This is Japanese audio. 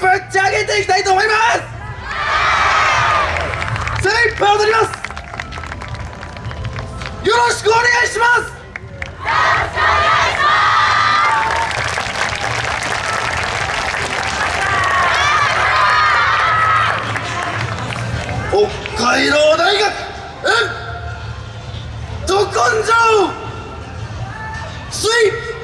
ぶっちゃけていきたいと思います。精踊ります。よろしくお願いします。北海道大学。う根性スイッ